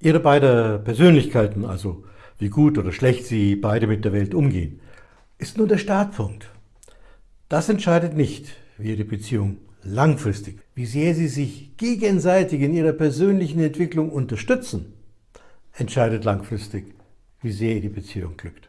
Ihre beiden Persönlichkeiten, also wie gut oder schlecht Sie beide mit der Welt umgehen, ist nur der Startpunkt. Das entscheidet nicht, wie Ihre Beziehung langfristig, wie sehr Sie sich gegenseitig in Ihrer persönlichen Entwicklung unterstützen, entscheidet langfristig, wie sehr die Beziehung glückt.